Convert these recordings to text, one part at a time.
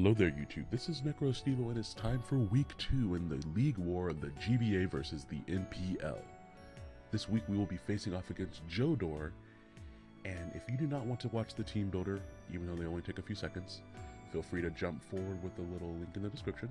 Hello there, YouTube. This is NecroStevo, and it's time for week two in the League War of the GBA versus the NPL. This week we will be facing off against Jodor, and if you do not want to watch the team builder, even though they only take a few seconds, feel free to jump forward with the little link in the description.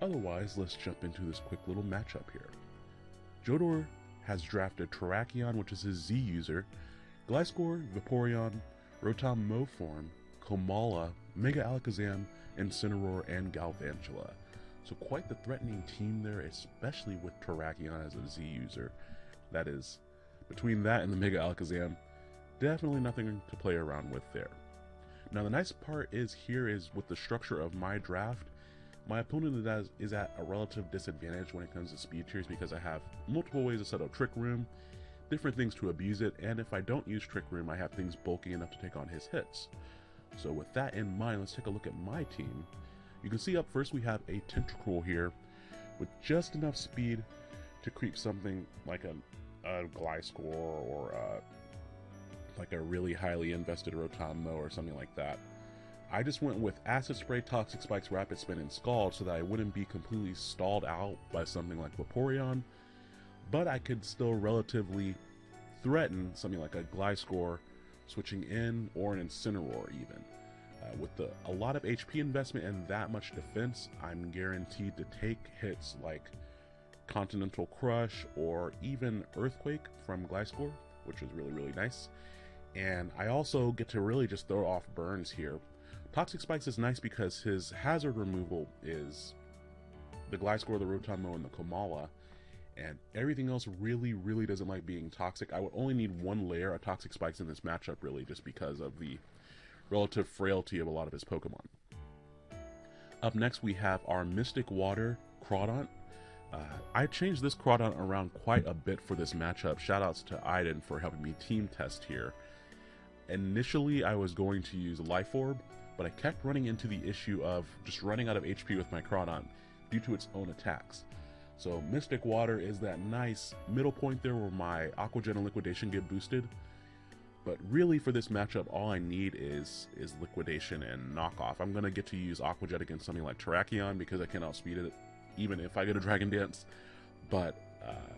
Otherwise, let's jump into this quick little matchup here. Jodor has drafted Terrakion, which is his Z user, Gliscor, Vaporeon, Rotom Moform, Komala, Mega Alakazam, Incineroar, and Galvantula. So quite the threatening team there, especially with Terrakion as a Z user. That is, between that and the Mega Alakazam, definitely nothing to play around with there. Now the nice part is here is with the structure of my draft, my opponent is, is at a relative disadvantage when it comes to speed tiers because I have multiple ways to set up Trick Room, different things to abuse it, and if I don't use Trick Room, I have things bulky enough to take on his hits. So with that in mind, let's take a look at my team. You can see up first we have a Tentacruel here with just enough speed to creep something like a, a Gliscor or a, like a really highly invested Rotom or something like that. I just went with Acid Spray, Toxic Spikes, Rapid Spin, and Scald so that I wouldn't be completely stalled out by something like Vaporeon, but I could still relatively threaten something like a Gliscor switching in or an Incineroar even. Uh, with the, a lot of HP investment and that much defense, I'm guaranteed to take hits like Continental Crush or even Earthquake from Gliscor, which is really, really nice. And I also get to really just throw off burns here. Toxic Spikes is nice because his hazard removal is the Gliscor, the Rotom and the Komala, and everything else really, really doesn't like being toxic. I would only need one layer of toxic spikes in this matchup, really, just because of the relative frailty of a lot of his Pokemon. Up next, we have our Mystic Water Crawdaunt. Uh, I changed this Crawdaunt around quite a bit for this matchup. Shoutouts to Iden for helping me team test here. Initially, I was going to use Life Orb, but I kept running into the issue of just running out of HP with my Crawdaunt due to its own attacks. So Mystic Water is that nice middle point there where my Aqua Jet and Liquidation get boosted. But really for this matchup, all I need is is Liquidation and Knockoff. I'm going to get to use Aqua Jet against something like Terrakion because I can outspeed it even if I get a Dragon Dance. But uh,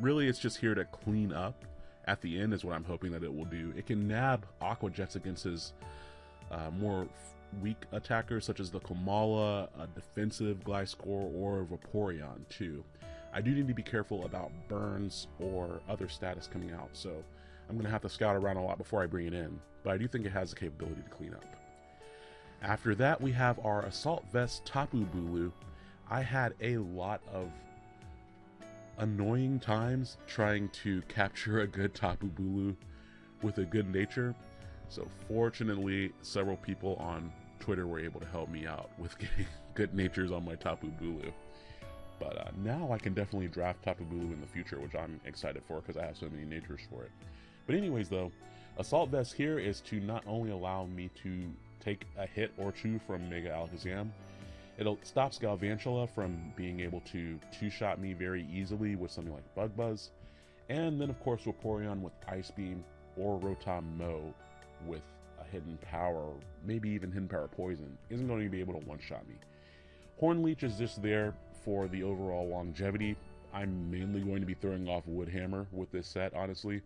really it's just here to clean up at the end is what I'm hoping that it will do. It can nab Aqua Jets against his uh, more weak attackers such as the Komala, a defensive Gliscor, or Vaporeon too. I do need to be careful about burns or other status coming out, so I'm going to have to scout around a lot before I bring it in, but I do think it has the capability to clean up. After that, we have our Assault Vest Tapu Bulu. I had a lot of annoying times trying to capture a good Tapu Bulu with a good nature. So fortunately, several people on Twitter were able to help me out with getting good natures on my Tapu Bulu. But uh, now I can definitely draft Tapu Bulu in the future, which I'm excited for because I have so many natures for it. But anyways, though, Assault Vest here is to not only allow me to take a hit or two from Mega Alakazam, it stops Galvantula from being able to two-shot me very easily with something like Bug Buzz, and then of course Vaporeon with Ice Beam or Rotom Mow with a hidden power, maybe even hidden power poison, isn't going to be able to one-shot me. Horn Leech is just there for the overall longevity. I'm mainly going to be throwing off Wood Hammer with this set, honestly.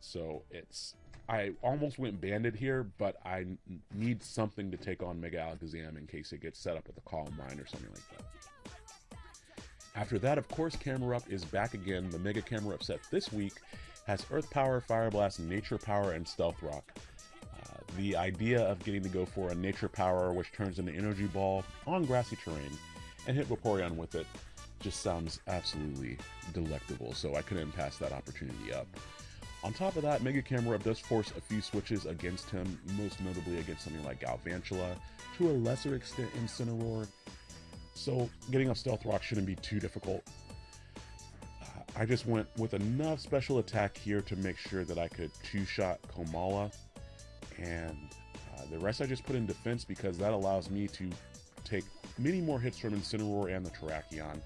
So it's I almost went banded here, but I need something to take on Mega Alakazam in case it gets set up with a Calm Mind or something like that. After that, of course, Camerupt is back again. The Mega Camerupt set this week has Earth Power, Fire Blast, Nature Power, and Stealth Rock the idea of getting to go for a nature power which turns into energy ball on grassy terrain and hit Vaporeon with it just sounds absolutely delectable, so I couldn't pass that opportunity up. On top of that, Mega Camerupt does force a few switches against him, most notably against something like Galvantula, to a lesser extent Incineroar, so getting up Stealth Rock shouldn't be too difficult. I just went with enough special attack here to make sure that I could two-shot Komala and uh, the rest I just put in defense because that allows me to take many more hits from Incineroar and the Terrakion,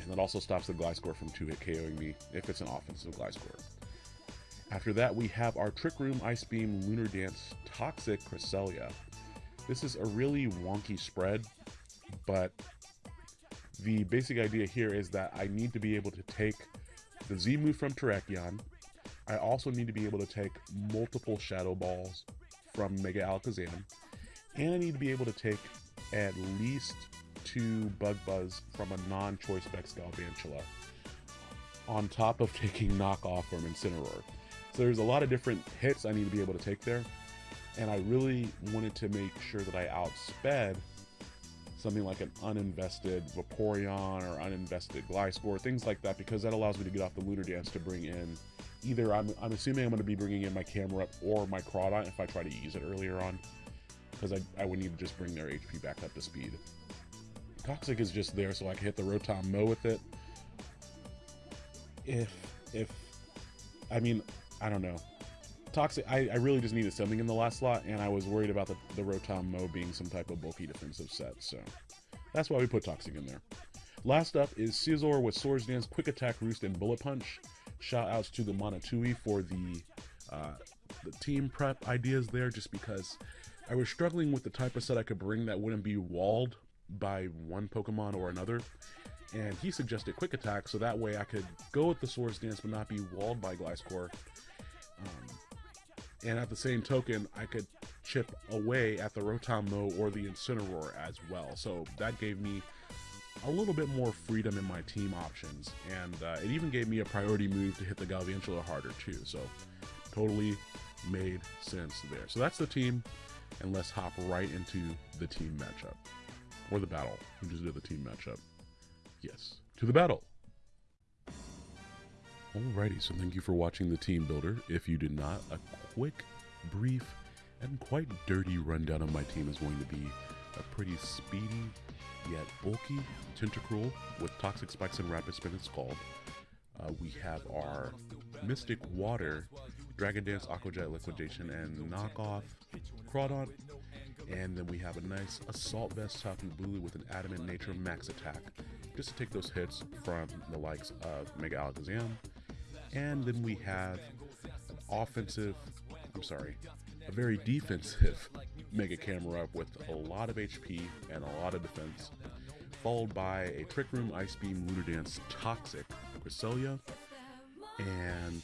and that also stops the Gliscor from 2-hit KOing me if it's an offensive Gliscor. After that, we have our Trick Room, Ice Beam, Lunar Dance, Toxic Cresselia. This is a really wonky spread, but the basic idea here is that I need to be able to take the Z move from Terrakion. I also need to be able to take multiple Shadow Balls from Mega Alakazam. And I need to be able to take at least two Bug Buzz from a non-Choice Specs Galvantula on top of taking knockoff from Incineroar. So there's a lot of different hits I need to be able to take there. And I really wanted to make sure that I outsped something like an uninvested Vaporeon or uninvested Gliscor, things like that, because that allows me to get off the Lunar Dance to bring in either, I'm, I'm assuming I'm going to be bringing in my Camerupt or my Crawdaunt if I try to use it earlier on, because I, I would need to just bring their HP back up to speed. Toxic is just there so I can hit the Rotom Mow with it. If, if, I mean, I don't know. Toxic, I, I really just needed something in the last slot, and I was worried about the, the Rotom Mow being some type of bulky defensive set, so that's why we put Toxic in there. Last up is Scizor with Swords Dance, Quick Attack, Roost, and Bullet Punch. Shout outs to the Monotui for the, uh, the team prep ideas there, just because I was struggling with the type of set I could bring that wouldn't be walled by one Pokemon or another. And he suggested Quick Attack, so that way I could go with the Swords Dance but not be walled by Gliscor. Um, and at the same token, I could chip away at the Rotom Mow or the Incineroar as well. So that gave me a little bit more freedom in my team options, and uh, it even gave me a priority move to hit the Galvantula harder too. So totally made sense there. So that's the team, and let's hop right into the team matchup or the battle. We just did the team matchup. Yes, to the battle. Alrighty, so thank you for watching the team builder. If you did not, a quick, brief, and quite dirty rundown of my team is going to be a pretty speedy, yet bulky Tentacruel with Toxic Spikes and Rapid Spin it's scald. Uh, we have our Mystic Water, Dragon Dance, Aquajet, Liquidation, and Knockoff Crawdaunt. And then we have a nice Assault Vest Tapu Bulu with an Adamant Nature Max Attack, just to take those hits from the likes of Mega Alakazam, and then we have offensive, I'm sorry, a very defensive Mega Camerupt with a lot of HP and a lot of defense, followed by a Trick Room, Ice Beam, Lunar Dance, Toxic, Cresselia, and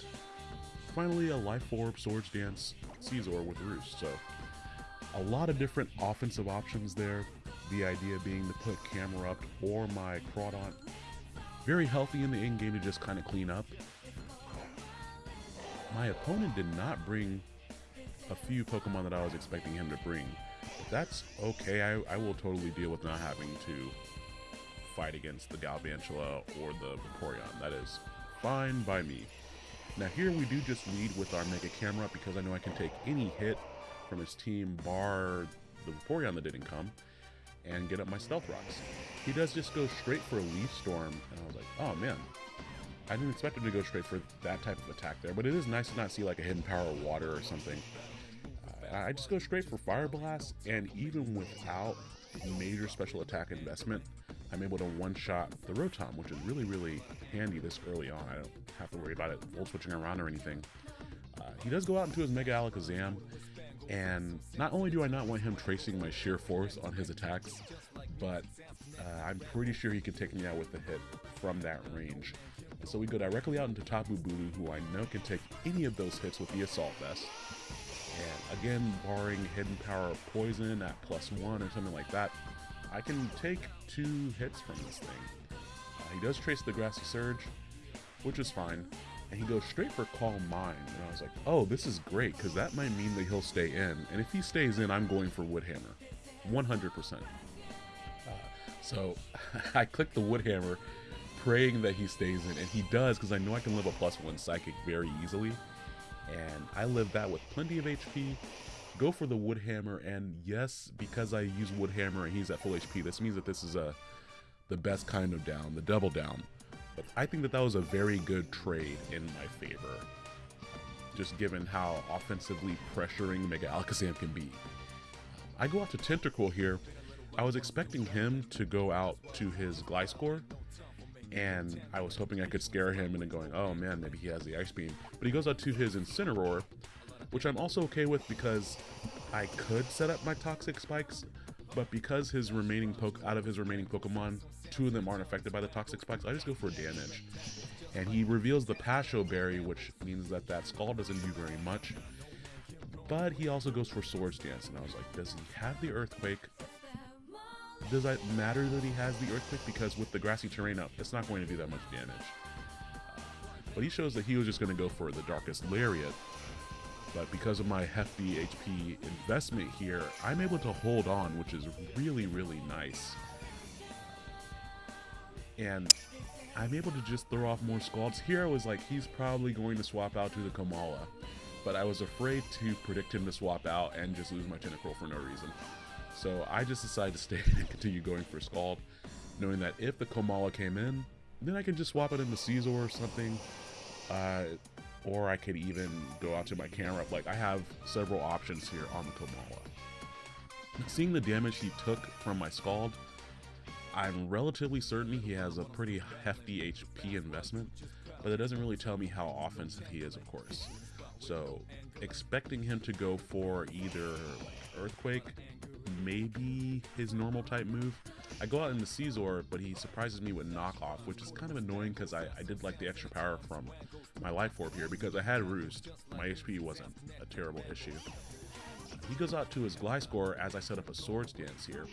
finally a Life Orb, Swords Dance, Scizor with Roost. So a lot of different offensive options there. The idea being to put Camerupt or my Crawdaunt very healthy in the in game to just kind of clean up my opponent did not bring a few Pokemon that I was expecting him to bring. But that's okay. I, I will totally deal with not having to fight against the Galvantula or the Vaporeon. That is fine by me. Now here we do just lead with our Mega Camera because I know I can take any hit from his team bar the Vaporeon that didn't come and get up my Stealth Rocks. He does just go straight for a Leaf Storm and I was like, oh man, I didn't expect him to go straight for that type of attack there, but it is nice to not see like a hidden power of water or something. I just go straight for Fire Blast, and even without major special attack investment, I'm able to one-shot the Rotom, which is really, really handy this early on. I don't have to worry about it volt switching around or anything. Uh, he does go out into his Mega Alakazam, and not only do I not want him tracing my sheer force on his attacks, but uh, I'm pretty sure he can take me out with a hit from that range. So we go directly out into Tapu Bulu, who I know can take any of those hits with the Assault Vest. Again, barring Hidden Power of Poison at plus one or something like that, I can take two hits from this thing. Uh, he does trace the Grassy Surge, which is fine, and he goes straight for Calm Mind. And I was like, oh, this is great, because that might mean that he'll stay in. And if he stays in, I'm going for Woodhammer. 100%. Uh, so I click the Woodhammer praying that he stays in, and he does because I know I can live a plus one psychic very easily. And I live that with plenty of HP. Go for the wood hammer, and yes, because I use wood hammer and he's at full HP, this means that this is a the best kind of down, the double down. But I think that that was a very good trade in my favor, just given how offensively pressuring Mega Alakazam can be. I go out to Tentacruel here. I was expecting him to go out to his Gliscor, and I was hoping I could scare him into going, oh man, maybe he has the Ice Beam. But he goes out to his Incineroar, which I'm also okay with because I could set up my Toxic Spikes, but because his remaining poke out of his remaining Pokemon, two of them aren't affected by the Toxic Spikes, I just go for damage. And he reveals the Pasho Berry, which means that that Scald doesn't do very much. But he also goes for Swords Dance, and I was like, does he have the Earthquake? Does that matter that he has the Earthquake? Because with the grassy terrain up, it's not going to do that much damage. But he shows that he was just going to go for the Darkest Lariat. But because of my hefty HP investment here, I'm able to hold on, which is really, really nice. And I'm able to just throw off more Scalds. Here I was like, he's probably going to swap out to the Komala. But I was afraid to predict him to swap out and just lose my Tentacruel for no reason. So I just decided to stay and continue going for Scald, knowing that if the Komala came in, then I can just swap it into Scizor or something. Uh, or I could even go out to my camera. Like I have several options here on the Komala. Seeing the damage he took from my Scald, I'm relatively certain he has a pretty hefty HP investment, but it doesn't really tell me how offensive he is, of course. So, expecting him to go for either Earthquake, maybe his normal type move. I go out into Scizor, but he surprises me with Knockoff, which is kind of annoying because I, I did like the extra power from my Life Orb here because I had Roost. My HP wasn't a terrible issue. He goes out to his Gliscor as I set up a Swords Dance here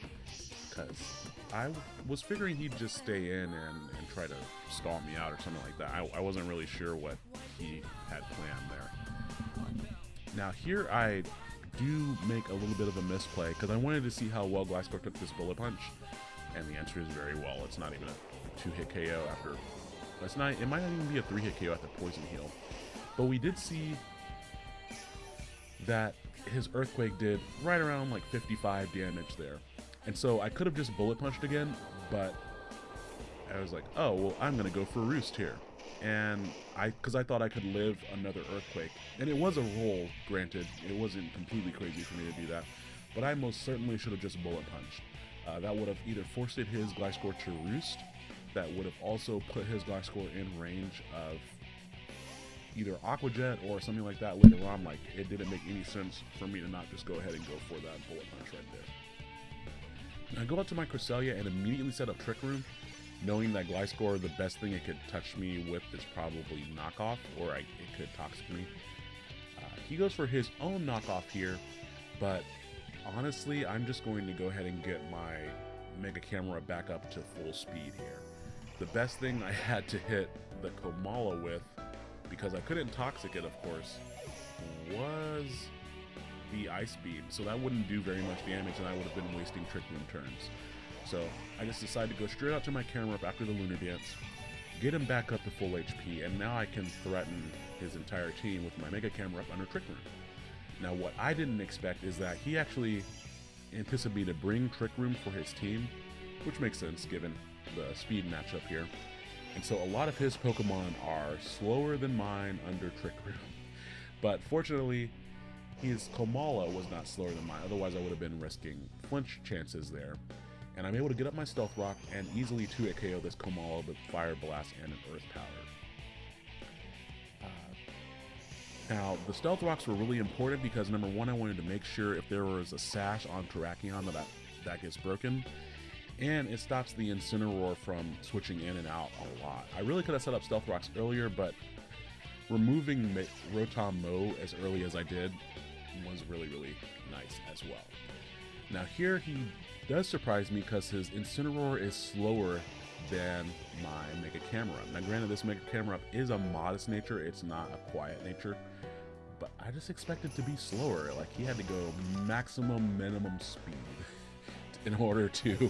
because I was figuring he'd just stay in and, and try to stall me out or something like that. I, I wasn't really sure what he had planned there. Now here I do make a little bit of a misplay because I wanted to see how well Gliscor took this Bullet Punch, and the answer is very well. It's not even a two-hit KO after. It's not. It might not even be a three-hit KO after Poison Heal, but we did see that his Earthquake did right around like 55 damage there, and so I could have just Bullet Punched again, but I was like, oh well, I'm gonna go for Roost here and I because I thought I could live another earthquake, and it was a roll. Granted, it wasn't completely crazy for me to do that, but I most certainly should have just bullet punched. Uh, that would have either forced his Gliscor to roost, that would have also put his Gliscor in range of either Aqua Jet or something like that later on. Like it didn't make any sense for me to not just go ahead and go for that bullet punch right there. I go out to my Cresselia and immediately set up Trick Room knowing that Gliscor, the best thing it could touch me with is probably knockoff, or I, it could toxic me. Uh, he goes for his own knockoff here, but honestly, I'm just going to go ahead and get my Mega Camera back up to full speed here. The best thing I had to hit the Komala with, because I couldn't toxic it, of course, was the Ice Beam, so that wouldn't do very much damage, and I would have been wasting Trick Room turns. So I just decided to go straight out to my camera after the Lunar Dance, get him back up to full HP, and now I can threaten his entire team with my Mega Camerupt under Trick Room. Now what I didn't expect is that he actually anticipated to bring Trick Room for his team, which makes sense given the speed matchup here. And so a lot of his Pokemon are slower than mine under Trick Room. But fortunately, his Komala was not slower than mine, otherwise I would have been risking flinch chances there and I'm able to get up my Stealth Rock and easily 2-hit KO this Komala with Fire Blast and an Earth Power. Uh, now, the Stealth Rocks were really important because number one, I wanted to make sure if there was a Sash on Terrakion that that gets broken, and it stops the Incineroar from switching in and out a lot. I really could have set up Stealth Rocks earlier, but removing Rotom Mow as early as I did was really, really nice as well. Now here he does surprise me because his Incineroar is slower than my Mega Camera. Now granted this Mega Camera is a modest nature, it's not a quiet nature, but I just expected to be slower. Like he had to go maximum minimum speed in order to,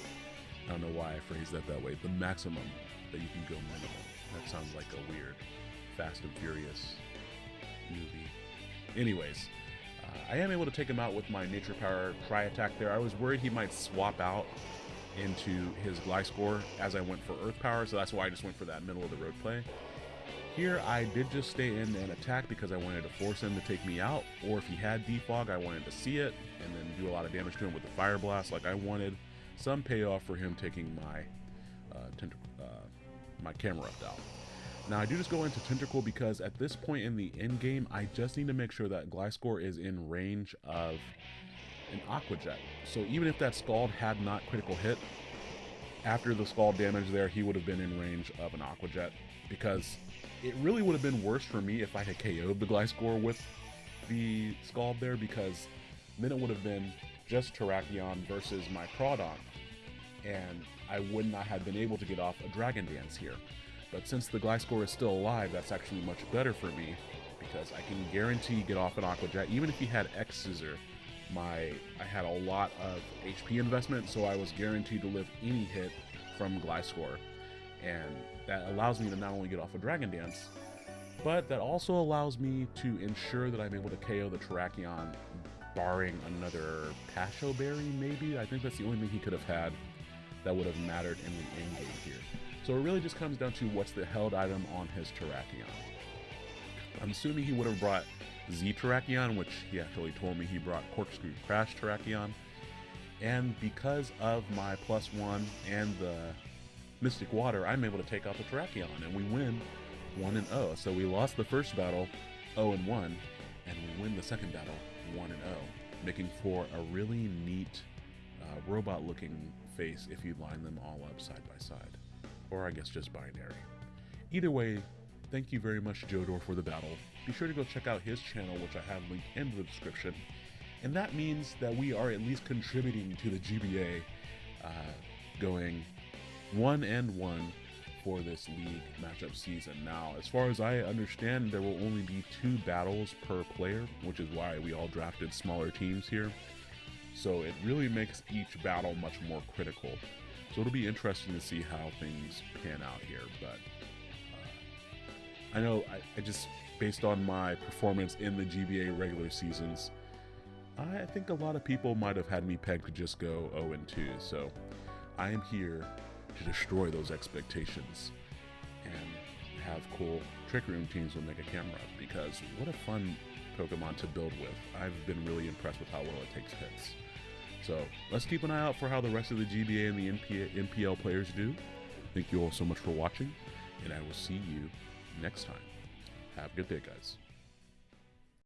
I don't know why I phrased that that way, the maximum that you can go minimum. That sounds like a weird Fast and Furious movie. Anyways, I am able to take him out with my Nature Power Tri Attack there. I was worried he might swap out into his Gliscor as I went for Earth Power, so that's why I just went for that middle of the road play. Here, I did just stay in and attack because I wanted to force him to take me out, or if he had Defog, I wanted to see it and then do a lot of damage to him with the Fire Blast. Like I wanted some payoff for him taking my uh, uh, my Camerupt out. Now I do just go into Tentacruel because at this point in the end game, I just need to make sure that Gliscor is in range of an Aqua Jet. So even if that Scald had not critical hit, after the Scald damage there, he would have been in range of an Aqua Jet because it really would have been worse for me if I had KO'd the Gliscor with the Scald there because then it would have been just Terrakion versus my Crawdaunt, and I would not have been able to get off a Dragon Dance here. But since the Gliscor is still alive, that's actually much better for me because I can guarantee get off an Aqua Jet. Even if he had X Scissor, my I had a lot of HP investment, so I was guaranteed to live any hit from Gliscor. And that allows me to not only get off a Dragon Dance, but that also allows me to ensure that I'm able to KO the Terrakion, barring another Pasho Berry, maybe? I think that's the only thing he could have had that would have mattered in the end game here. So it really just comes down to what's the held item on his Terrakion. I'm assuming he would have brought Z Terrakion, which he actually told me he brought Corkscrew Crash Terrakion. And because of my plus one and the Mystic Water, I'm able to take out the Terrakion, and we win 1 and 0. So we lost the first battle 0 and 1, and we win the second battle 1 and 0, making for a really neat uh, robot looking face if you line them all up side by side. Or I guess just binary. Either way, thank you very much, Jodor, for the battle. Be sure to go check out his channel, which I have linked in the description. And that means that we are at least contributing to the GBA uh, going one and one for this league matchup season. Now, as far as I understand, there will only be two battles per player, which is why we all drafted smaller teams here. So it really makes each battle much more critical. So it'll be interesting to see how things pan out here. But uh, I know I, I, just, based on my performance in the GBA regular seasons, I think a lot of people might have had me pegged to just go 0 and 2. So I am here to destroy those expectations and have cool trick room teams with Mega Camera because what a fun Pokemon to build with. I've been really impressed with how well it takes hits. So let's keep an eye out for how the rest of the GBA and the NP- NPL players do. Thank you all so much for watching, and I will see you next time. Have a good day, guys.